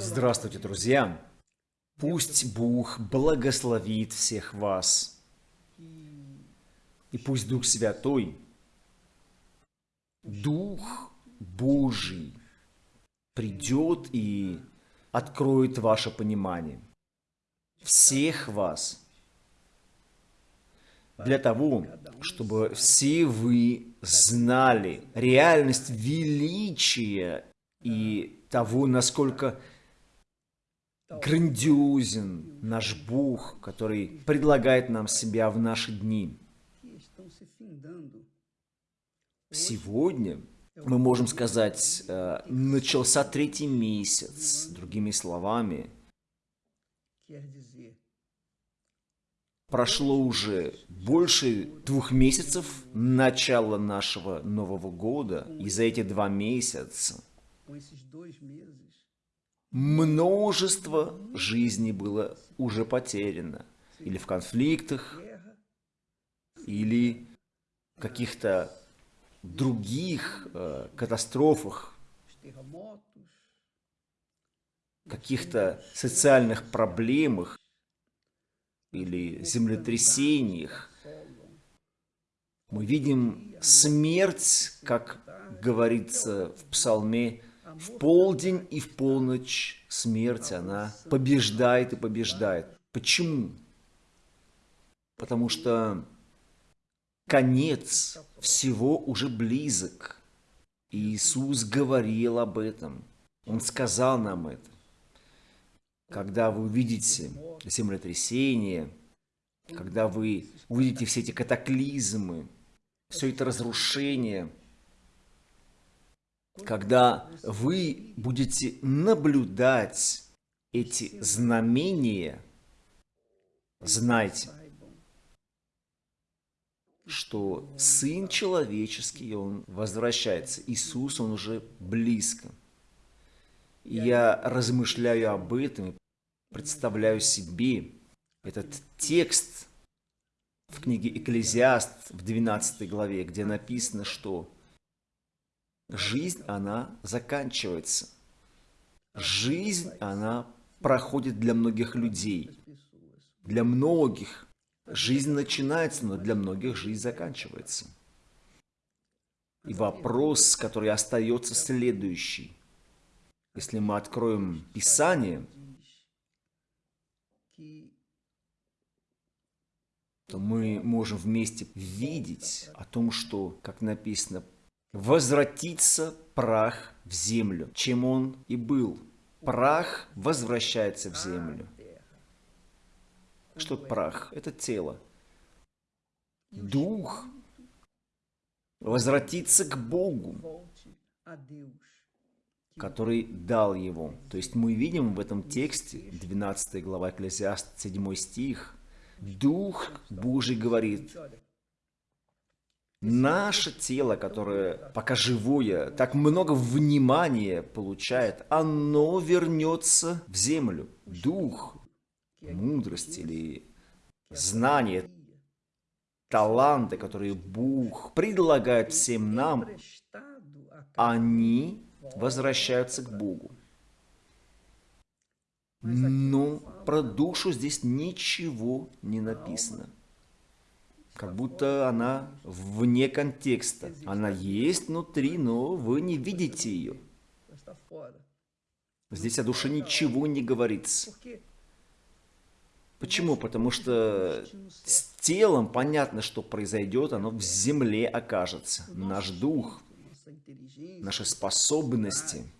Здравствуйте, друзья! Пусть Бог благословит всех вас. И пусть Дух Святой, Дух Божий придет и откроет ваше понимание. Всех вас. Для того, чтобы все вы знали реальность величия и того, насколько грандиозен наш Бог, который предлагает нам себя в наши дни. Сегодня мы можем сказать, э, начался третий месяц, другими словами. Прошло уже больше двух месяцев начала нашего Нового года, и за эти два месяца множество жизней было уже потеряно. Или в конфликтах, или каких-то других э, катастрофах, каких-то социальных проблемах или землетрясениях. Мы видим смерть, как говорится в псалме в полдень и в полночь смерть, она побеждает и побеждает. Почему? Потому что конец всего уже близок. И Иисус говорил об этом. Он сказал нам это. Когда вы увидите землетрясение, когда вы увидите все эти катаклизмы, все это разрушение – когда вы будете наблюдать эти знамения, знайте, что Сын Человеческий, Он возвращается. Иисус, Он уже близко. Я размышляю об этом и представляю себе этот текст в книге Экклезиаст в 12 главе, где написано, что жизнь, она заканчивается. Жизнь, она проходит для многих людей. Для многих жизнь начинается, но для многих жизнь заканчивается. И вопрос, который остается следующий. Если мы откроем Писание, то мы можем вместе видеть о том, что, как написано, возвратится прах в землю, чем он и был. Прах возвращается в землю. Что прах? Это тело. Дух возвратится к Богу, который дал его. То есть мы видим в этом тексте, 12 глава Экклесиаст, 7 стих, Дух Божий говорит, Наше тело, которое пока живое, так много внимания получает, оно вернется в землю. Дух, мудрость или знание, таланты, которые Бог предлагает всем нам, они возвращаются к Богу. Но про душу здесь ничего не написано как будто она вне контекста. Она есть внутри, но вы не видите ее. Здесь о душе ничего не говорится. Почему? Потому что с телом понятно, что произойдет, оно в земле окажется. Наш дух, наши способности –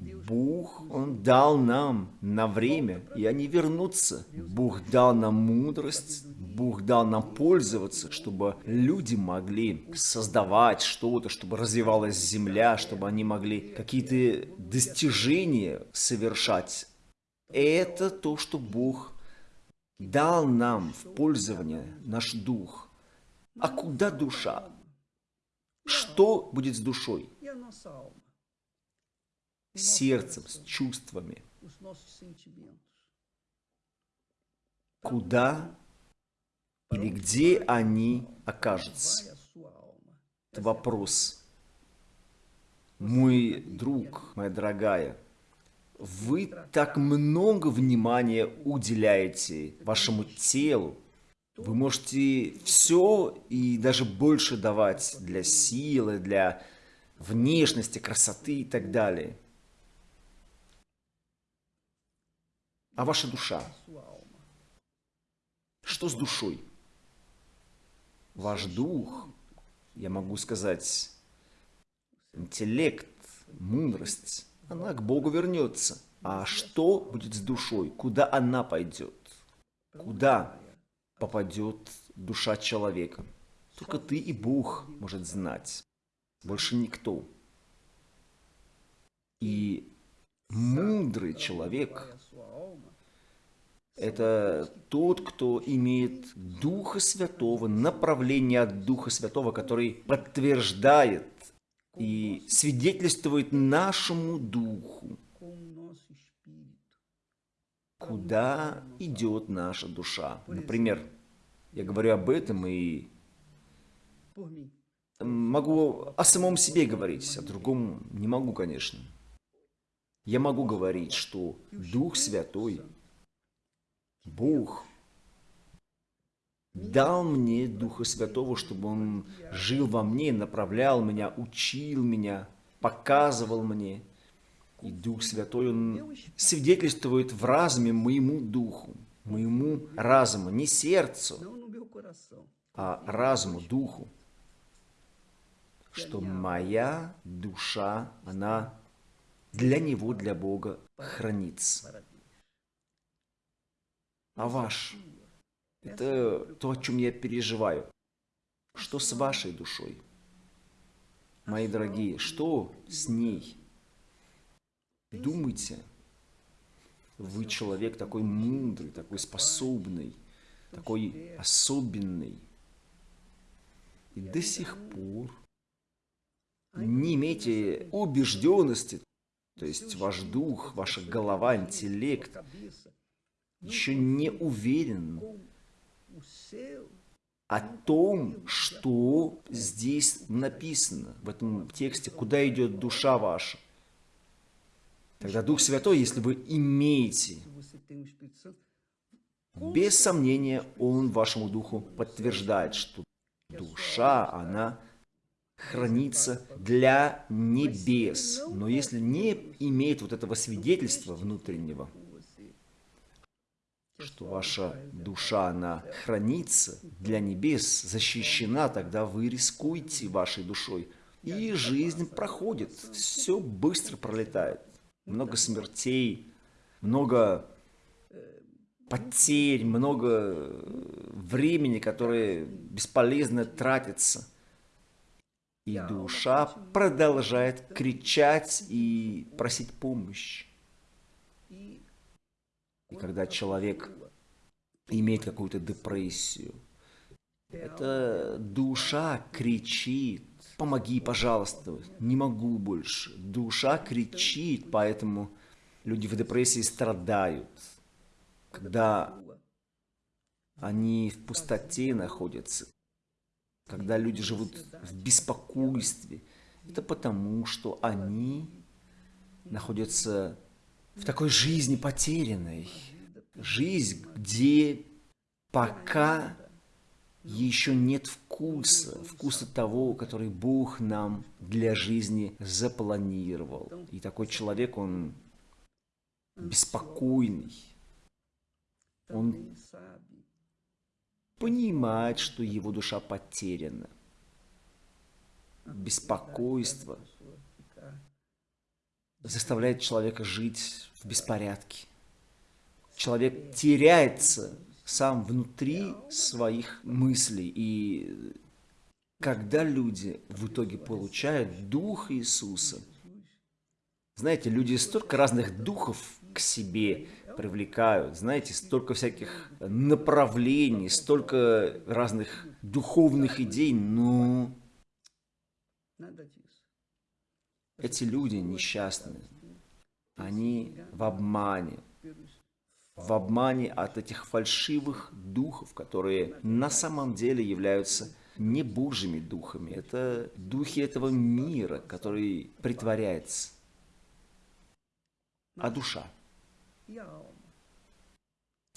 Бог, Он дал нам на время, и они вернутся. Бог дал нам мудрость, Бог дал нам пользоваться, чтобы люди могли создавать что-то, чтобы развивалась земля, чтобы они могли какие-то достижения совершать. Это то, что Бог дал нам в пользование, наш дух. А куда душа? Что будет с душой? Сердцем, с чувствами. Куда или где они окажутся? Это вопрос. Мой друг, моя дорогая, вы так много внимания уделяете вашему телу. Вы можете все и даже больше давать для силы, для внешности, красоты и так далее. А ваша душа? Что с душой? Ваш дух, я могу сказать, интеллект, мудрость, она к Богу вернется. А что будет с душой? Куда она пойдет? Куда попадет душа человека? Только ты и Бог может знать. Больше никто. И мудрый человек – это тот, кто имеет Духа Святого, направление от Духа Святого, который подтверждает и свидетельствует нашему Духу, куда идет наша душа. Например, я говорю об этом и могу о самом себе говорить, о другом не могу, конечно. Я могу говорить, что Дух Святой, Бог, дал мне Духа Святого, чтобы Он жил во мне, направлял меня, учил меня, показывал мне. И Дух Святой, Он свидетельствует в разуме моему духу, моему разуму, не сердцу, а разуму, духу, что моя душа, она для Него, для Бога хранится. А ваш – это то, о чем я переживаю. Что с вашей душой? Мои дорогие, что с ней? Думайте. Вы человек такой мудрый, такой способный, такой особенный. И до сих пор не имейте убежденности, то есть ваш дух, ваша голова, интеллект еще не уверен о том, что здесь написано в этом тексте, куда идет душа ваша. Тогда Дух Святой, если вы имеете, без сомнения, Он вашему Духу подтверждает, что душа, она хранится для небес. Но если не имеет вот этого свидетельства внутреннего, что ваша душа, она хранится для небес, защищена, тогда вы рискуете вашей душой. И жизнь проходит, все быстро пролетает. Много смертей, много потерь, много времени, которое бесполезно тратится – и душа продолжает кричать и просить помощи. И когда человек имеет какую-то депрессию, эта душа кричит, помоги, пожалуйста, не могу больше. Душа кричит, поэтому люди в депрессии страдают. Когда они в пустоте находятся, когда люди живут в беспокойстве, это потому, что они находятся в такой жизни потерянной. Жизнь, где пока еще нет вкуса, вкуса того, который Бог нам для жизни запланировал. И такой человек, он беспокойный. Он понимает, что его душа потеряна. Беспокойство заставляет человека жить в беспорядке. Человек теряется сам внутри своих мыслей. И когда люди в итоге получают Дух Иисуса, знаете, люди столько разных духов к себе привлекают. Знаете, столько всяких направлений, столько разных духовных идей, но эти люди несчастные. Они в обмане. В обмане от этих фальшивых духов, которые на самом деле являются не Божьими духами. Это духи этого мира, который притворяется. а душа.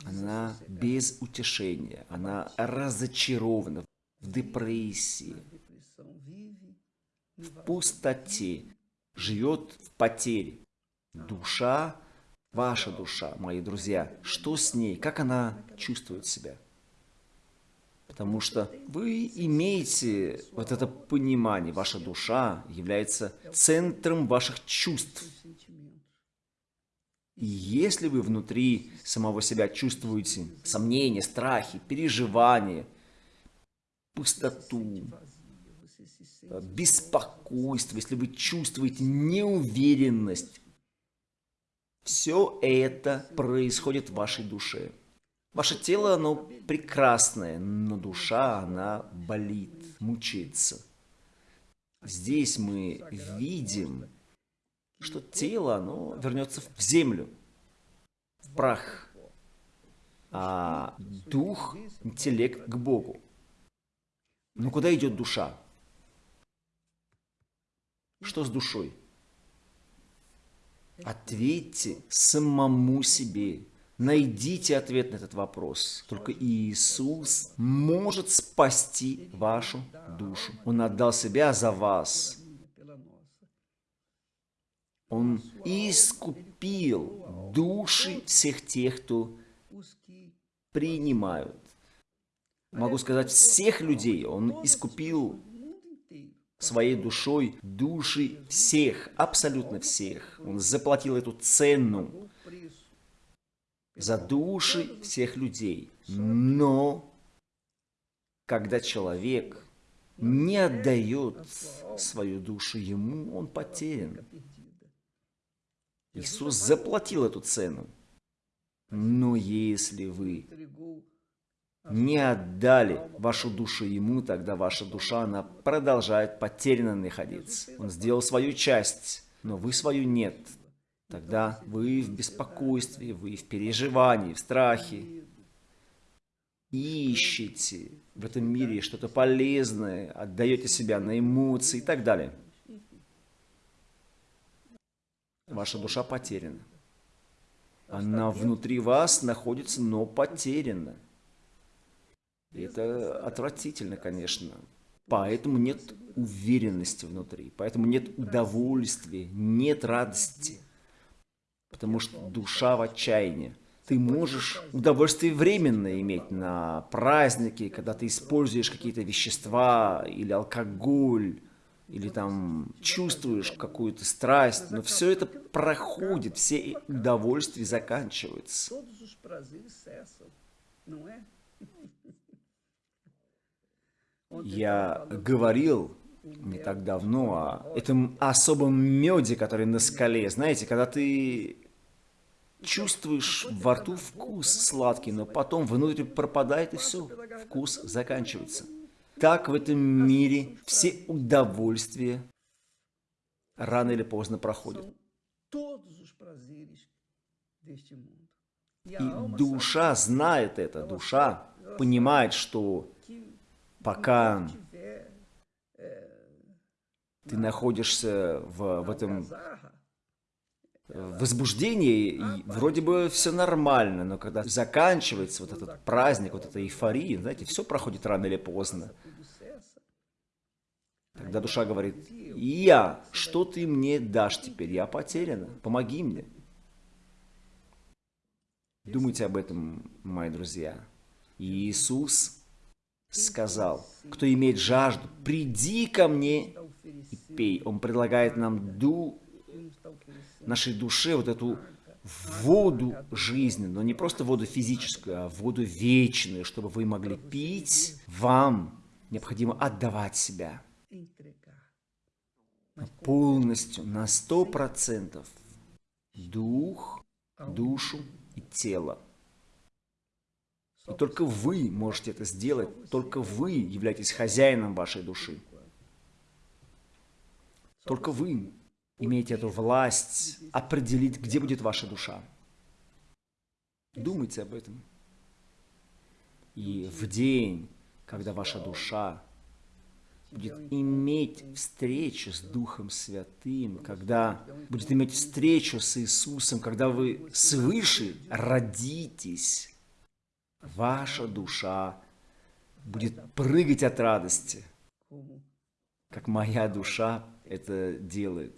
Она без утешения, она разочарована в депрессии, в пустоте, живет в потере. Душа, ваша душа, мои друзья, что с ней, как она чувствует себя? Потому что вы имеете вот это понимание, ваша душа является центром ваших чувств. И если вы внутри самого себя чувствуете сомнения, страхи, переживания, пустоту, беспокойство, если вы чувствуете неуверенность, все это происходит в вашей душе. Ваше тело, оно прекрасное, но душа, она болит, мучается. Здесь мы видим, что тело, оно вернется в землю, в прах, а дух, интеллект к Богу. Но куда идет душа? Что с душой? Ответьте самому себе. Найдите ответ на этот вопрос. Только Иисус может спасти вашу душу. Он отдал себя за вас. Он искупил души всех тех, кто принимают. Могу сказать, всех людей Он искупил своей душой души всех, абсолютно всех. Он заплатил эту цену за души всех людей. Но когда человек не отдает свою душу ему, он потерян. Иисус заплатил эту цену. Но если вы не отдали вашу душу ему, тогда ваша душа, она продолжает потерянно находиться. Он сделал свою часть, но вы свою нет. Тогда вы в беспокойстве, вы в переживании, в страхе. Ищете в этом мире что-то полезное, отдаете себя на эмоции и так далее. Ваша душа потеряна. Она внутри вас находится, но потеряна. Это отвратительно, конечно. Поэтому нет уверенности внутри, поэтому нет удовольствия, нет радости. Потому что душа в отчаянии. Ты можешь удовольствие временно иметь на праздники, когда ты используешь какие-то вещества или алкоголь, или там чувствуешь какую-то страсть, но все это проходит, все удовольствия заканчиваются. Я говорил не так давно о этом особом меде, который на скале. Знаете, когда ты чувствуешь во рту вкус сладкий, но потом внутрь пропадает и все, вкус заканчивается. Так в этом мире все удовольствия рано или поздно проходят. И душа знает это, душа понимает, что пока ты находишься в, в этом возбуждении, вроде бы все нормально, но когда заканчивается вот этот праздник, вот эта эйфория, знаете, все проходит рано или поздно. Тогда душа говорит, я, что ты мне дашь теперь? Я потеряна, помоги мне. Думайте об этом, мои друзья. Иисус сказал, кто имеет жажду, приди ко мне и пей. Он предлагает нам ду нашей душе вот эту воду жизни, но не просто воду физическую, а воду вечную, чтобы вы могли пить, вам необходимо отдавать себя полностью, на сто процентов дух, душу и тело. И только вы можете это сделать, только вы являетесь хозяином вашей души. Только вы имеете эту власть определить, где будет ваша душа. Думайте об этом. И в день, когда ваша душа будет иметь встречу с Духом Святым, когда будет иметь встречу с Иисусом, когда вы свыше родитесь, ваша душа будет прыгать от радости, как моя душа это делает.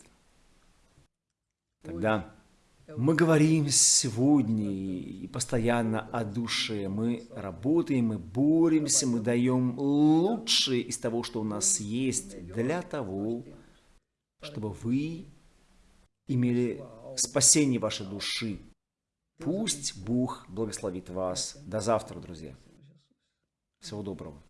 Тогда мы говорим сегодня и постоянно о душе. Мы работаем, мы боремся, мы даем лучшее из того, что у нас есть, для того, чтобы вы имели спасение вашей души. Пусть Бог благословит вас. До завтра, друзья. Всего доброго.